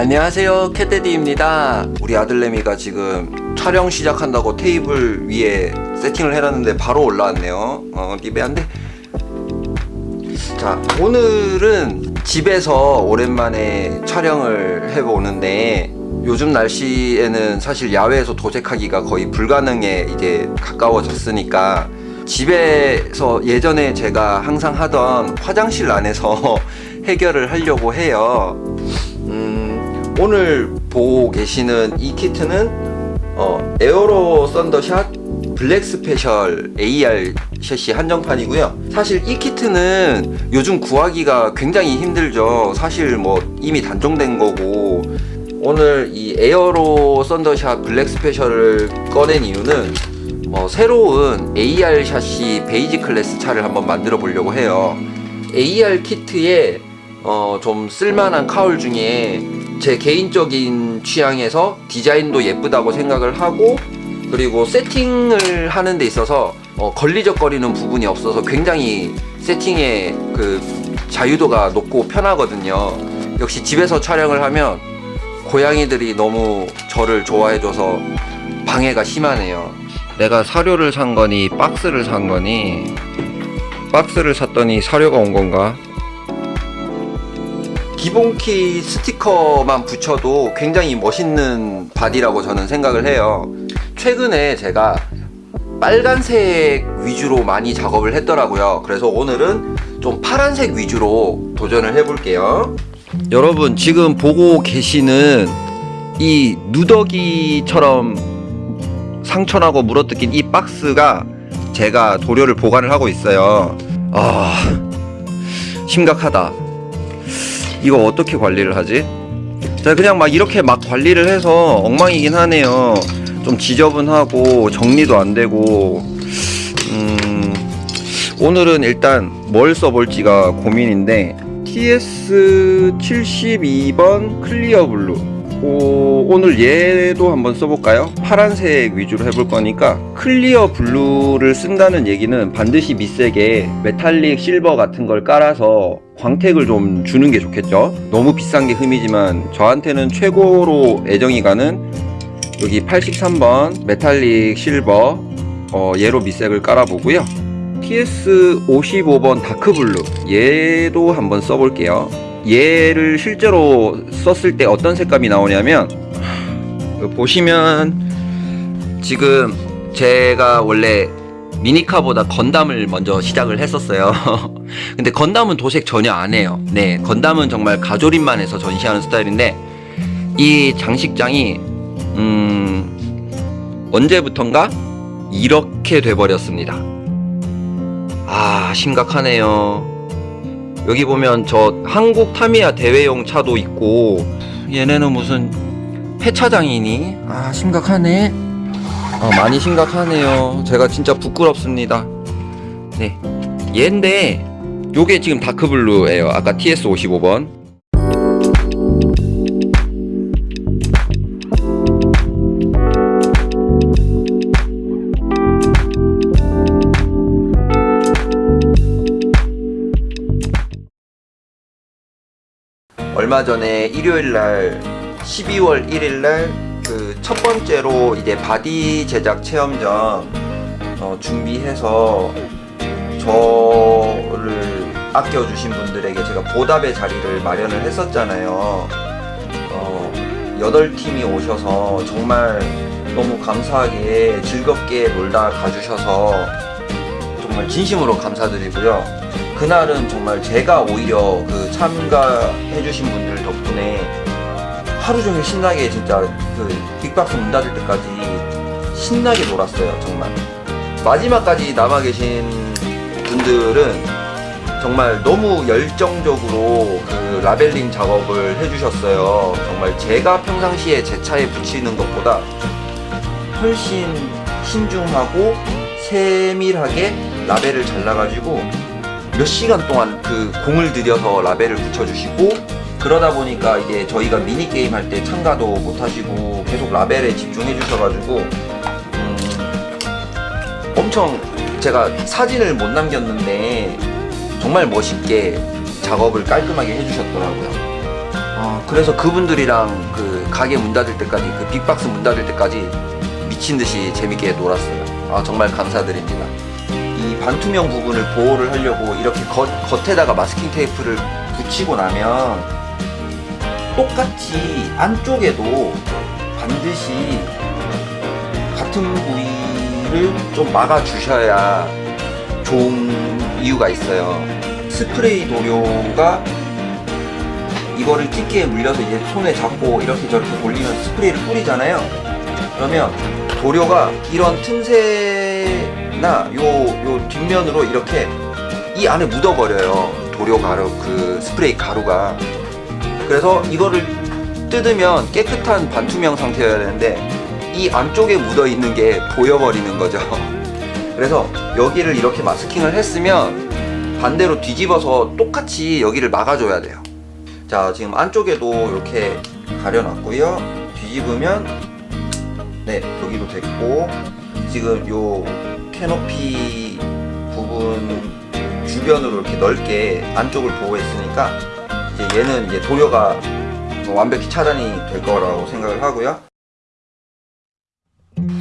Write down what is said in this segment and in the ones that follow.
안녕하세요 캣데디입니다. 우리 아들내미가 지금 촬영 시작한다고 테이블 위에 세팅을 해놨는데 바로 올라왔네요. 어 리베 안돼 자 오늘은 집에서 오랜만에 촬영을 해보는데 요즘 날씨에는 사실 야외에서 도색하기가 거의 불가능에 이제 가까워졌으니까 집에서 예전에 제가 항상 하던 화장실 안에서 해결을 하려고 해요. 음, 오늘 보고 계시는 이 키트는 어, 에어로 썬더샷 블랙 스페셜 AR 샷시 한정판이고요. 사실 이 키트는 요즘 구하기가 굉장히 힘들죠. 사실 뭐 이미 단종된 거고. 오늘 이 에어로 썬더샷 블랙 스페셜을 꺼낸 이유는 어, 새로운 AR 샷시 베이직 클래스 차를 한번 만들어 보려고 해요. AR 키트에 어, 좀 쓸만한 카울 중에 제 개인적인 취향에서 디자인도 예쁘다고 생각을 하고 그리고 세팅을 하는 데 있어서 어, 걸리적거리는 부분이 없어서 굉장히 세팅의 그 자유도가 높고 편하거든요. 역시 집에서 촬영을 하면 고양이들이 너무 저를 좋아해줘서 방해가 심하네요. 내가 사료를 산 거니 박스를 산 거니 박스를 샀더니 사료가 온 건가 기본 키트 스티커만 붙여도 굉장히 멋있는 바디라고 저는 생각을 해요. 최근에 제가 빨간색 위주로 많이 작업을 했더라고요. 그래서 오늘은 좀 파란색 위주로 도전을 해볼게요. 여러분 지금 보고 계시는 이 누더기처럼 상처나고 물어뜯긴 이 박스가 제가 도료를 보관을 하고 있어요. 아 심각하다 이거 어떻게 관리를 하지? 자 그냥 막 이렇게 막 관리를 해서 엉망이긴 하네요. 좀 지저분하고 정리도 안되고. 음 오늘은 일단 뭘 써볼지가 고민인데 TS72번 클리어 블루 오, 오늘 얘도 한번 써볼까요? 파란색 위주로 해볼 거니까 클리어 블루를 쓴다는 얘기는 반드시 밑색에 메탈릭 실버 같은 걸 깔아서 광택을 좀 주는 게 좋겠죠? 너무 비싼 게 흠이지만 저한테는 최고로 애정이 가는 여기 83번 메탈릭 실버 어, 얘로 밑색을 깔아보고요. TS55번 다크블루 얘도 한번 써볼게요 얘를 실제로 썼을 때 어떤 색감이 나오냐면 보시면 지금 제가 원래 미니카보다 건담을 먼저 시작을 했었어요. 근데 건담은 도색 전혀 안 해요. 네 건담은 정말 가조립만 해서 전시하는 스타일인데 이 장식장이 음 언제부턴가 이렇게 돼버렸습니다. 아 심각하네요 여기 보면 저 한국 타미야 대회용 차도 있고 얘네는 무슨 폐차장이니? 아 심각하네. 아 많이 심각하네요. 제가 진짜 부끄럽습니다. 네. 얘인데 요게 지금 다크블루예요. 아까 TS55번 얼마 전에 일요일날 12월 1일날 그 첫 번째로 이제 바디 제작 체험전 어, 준비해서 저를 아껴주신 분들에게 제가 보답의 자리를 마련을 했었잖아요. 어, 8팀이 오셔서 정말 너무 감사하게 즐겁게 놀다 가주셔서 정말 진심으로 감사드리고요 그날은 정말 제가 오히려 그 참가해주신 분들 덕분에 하루 종일 신나게 진짜 그 빅박스 문 닫을 때까지 신나게 놀았어요 정말. 마지막까지 남아 계신 분들은 정말 너무 열정적으로 그 라벨링 작업을 해주셨어요. 정말 제가 평상시에 제 차에 붙이는 것보다 훨씬 신중하고 세밀하게 라벨을 잘라가지고 몇 시간 동안 그 공을 들여서 라벨을 붙여주시고 그러다 보니까 이게 저희가 미니게임 할 때 참가도 못하시고 계속 라벨에 집중해 주셔가지고 음 엄청 제가 사진을 못 남겼는데 정말 멋있게 작업을 깔끔하게 해주셨더라고요 어, 그래서 그분들이랑 그 가게 문 닫을 때까지 그 빅박스 문 닫을 때까지 미친 듯이 재밌게 놀았어요. 아 정말 감사드립니다. 이 반투명 부분을 보호를 하려고 이렇게 겉, 겉에다가 마스킹 테이프를 붙이고 나면 똑같이 안쪽에도 반드시 같은 부위를 좀 막아 주셔야 좋은 이유가 있어요. 스프레이 도료가 이거를 집게에 물려서 이제 손에 잡고 이렇게 저렇게 돌리면 스프레이를 뿌리잖아요. 그러면 도료가 이런 틈새 나 요, 요 뒷면으로 이렇게 이 안에 묻어버려요. 도료 가루, 그 스프레이 가루가. 그래서 이거를 뜯으면 깨끗한 반투명 상태여야 되는데 이 안쪽에 묻어 있는 게 보여버리는 거죠. 그래서 여기를 이렇게 마스킹을 했으면 반대로 뒤집어서 똑같이 여기를 막아줘야 돼요. 자, 지금 안쪽에도 이렇게 가려놨고요. 뒤집으면 네, 여기도 됐고 지금 요 캐노피 부분 주변으로 이렇게 넓게 안쪽을 보호했으니까 이제 얘는 이제 도료가 완벽히 차단이 될 거라고 생각을 하고요.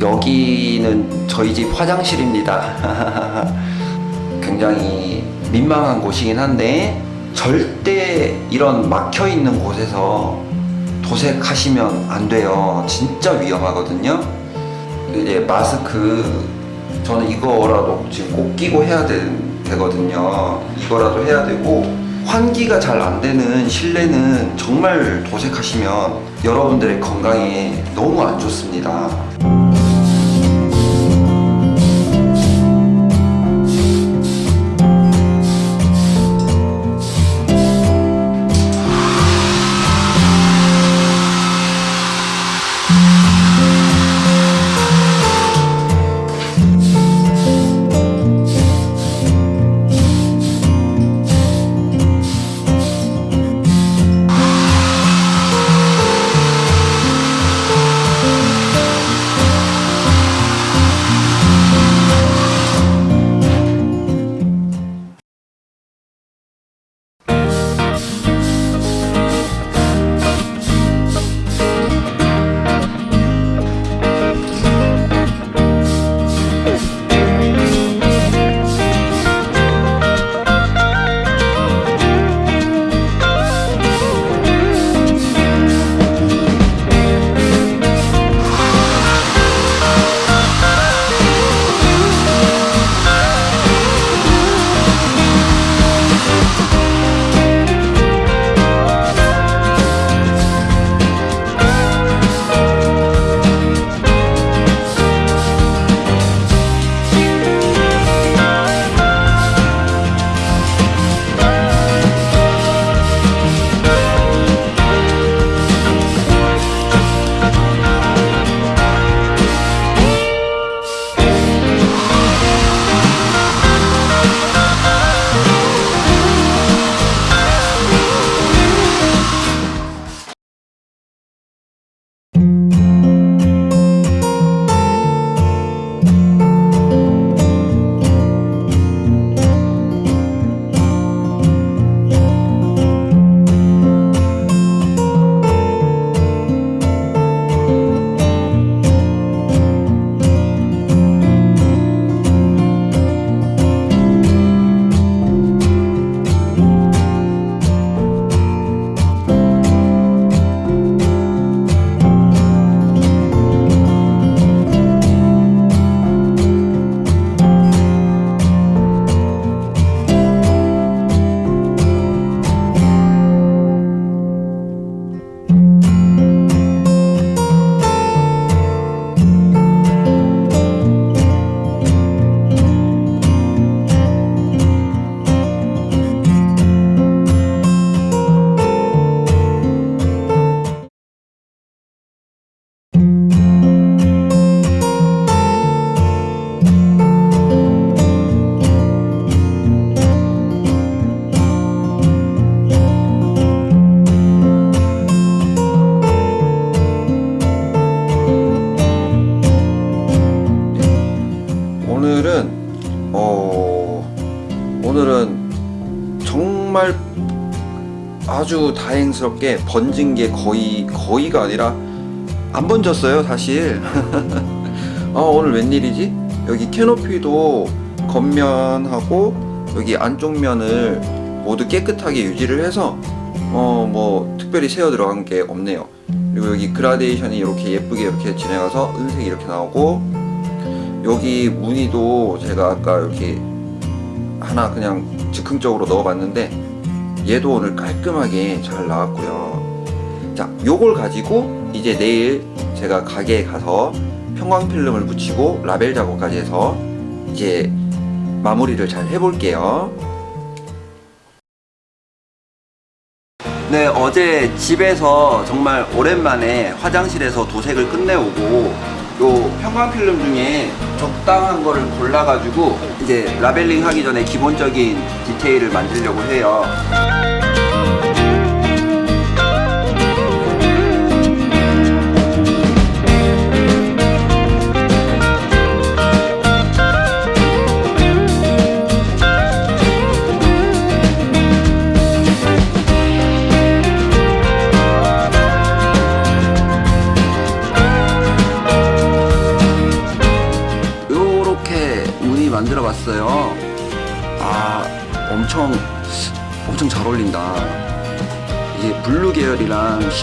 여기는 저희 집 화장실입니다. 굉장히 민망한 곳이긴 한데 절대 이런 막혀 있는 곳에서 도색하시면 안 돼요. 진짜 위험하거든요. 이제 마스크 저는 이거라도 지금 꼭 끼고 해야 되, 되거든요. 이거라도 해야 되고 환기가 잘 안 되는 실내는 정말 도색하시면 여러분들의 건강에 너무 안 좋습니다. 아주 다행스럽게 번진 게 거의 거의가 아니라 안 번졌어요 사실. 아 오늘 웬일이지? 여기 캐노피도 겉면하고 여기 안쪽 면을 모두 깨끗하게 유지를 해서 어 뭐 특별히 새어 들어간 게 없네요. 그리고 여기 그라데이션이 이렇게 예쁘게 이렇게 진행해서 은색이 이렇게 나오고 여기 무늬도 제가 아까 이렇게 하나 그냥 즉흥적으로 넣어봤는데 얘도 오늘 깔끔하게 잘 나왔고요. 자 요걸 가지고 이제 내일 제가 가게에 가서 형광필름을 붙이고 라벨 작업까지 해서 이제 마무리를 잘 해볼게요. 네 어제 집에서 정말 오랜만에 화장실에서 도색을 끝내오고 요 형광필름 중에 적당한 거를 골라가지고 이제 라벨링 하기 전에 기본적인 디테일을 만들려고 해요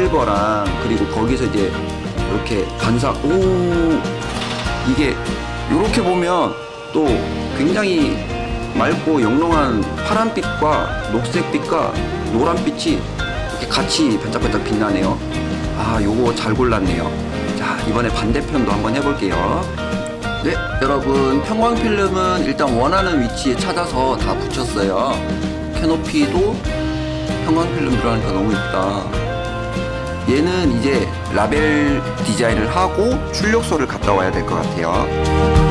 실버랑 그리고 거기서 이제 이렇게 반사 오! 이게 요렇게 보면 또 굉장히 맑고 영롱한 파란빛과 녹색빛과 노란빛이 이렇게 같이 반짝반짝 빛나네요. 아 요거 잘 골랐네요. 자 이번에 반대편도 한번 해볼게요. 네 여러분 평광필름은 일단 원하는 위치에 찾아서 다 붙였어요. 캐노피도 평광필름 들어가니까 너무 이쁘다 얘는 이제 라벨 디자인을 하고 출력소를 갔다 와야 될 것 같아요